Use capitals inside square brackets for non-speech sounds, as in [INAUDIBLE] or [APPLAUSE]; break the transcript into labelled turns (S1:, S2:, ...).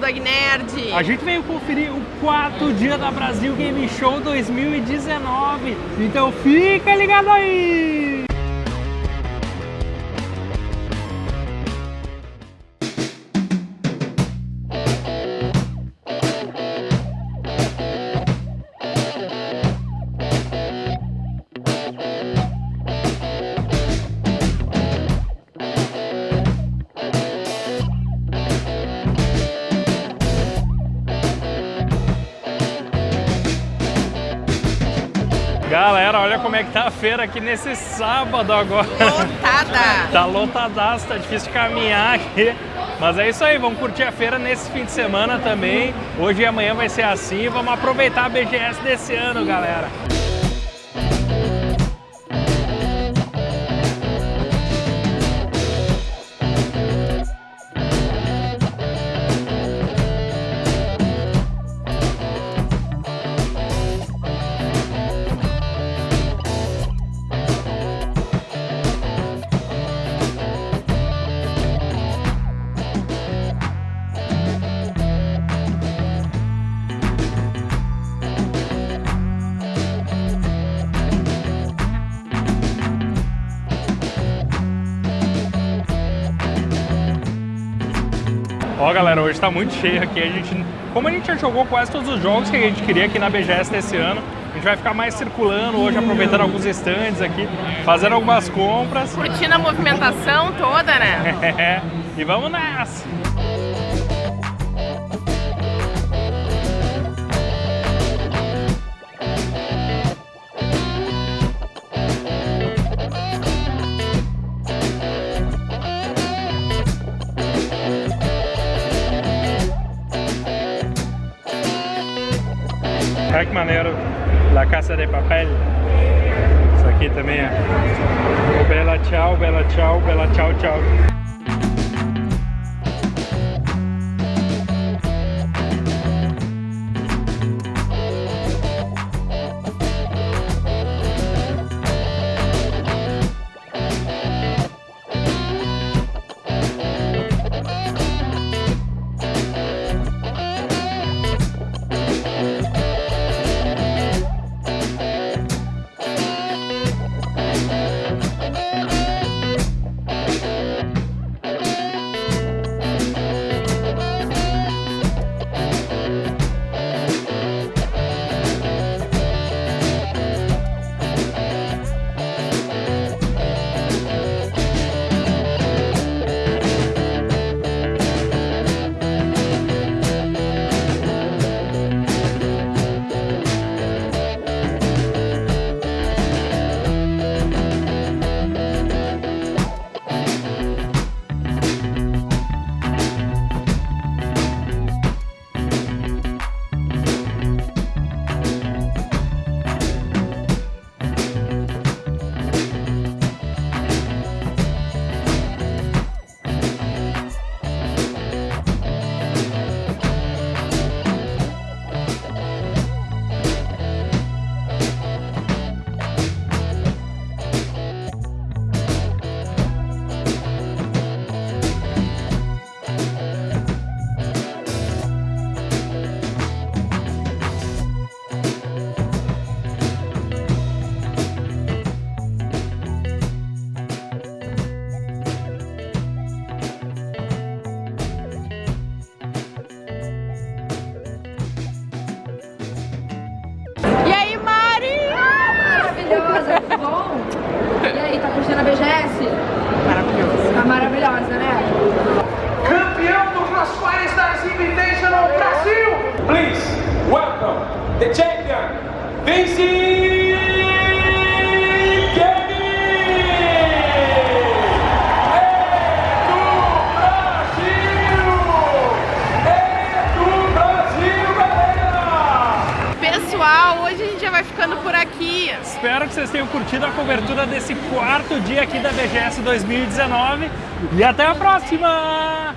S1: Dog Nerd.
S2: A gente veio conferir o quarto dia da Brasil Game Show 2019. Então fica ligado aí! Galera, olha como é que tá a feira aqui nesse sábado agora.
S1: Lotada! [LAUGHS]
S2: tá lotadaço, tá difícil de caminhar aqui. Mas é isso aí, vamos curtir a feira nesse fim de semana também. Hoje e amanhã vai ser assim. Vamos aproveitar a BGS desse ano, galera. Ó, galera, hoje tá muito cheio aqui. A gente, como a gente já jogou quase todos os jogos que a gente queria aqui na BGS desse ano, a gente vai ficar mais circulando hoje, aproveitando alguns stands aqui, fazendo algumas compras.
S1: Curtindo a movimentação toda, né? [LAUGHS]
S2: É, e vamos nessa! Que maneiro, La Casa de Papel. Isso aqui também é. Bela tchau, bela tchau, bela tchau, tchau.
S3: Maravilhosa, tudo bom? E aí, tá curtindo a BGS?
S1: Maravilhoso.
S3: Tá maravilhosa, né?
S4: campeão do Crossfire Stars Invitational Brasil. Please welcome the champion, Vinci
S1: vai ficando por aqui.
S2: Espero que vocês tenham curtido a cobertura desse quarto dia aqui da BGS 2019 e até a próxima!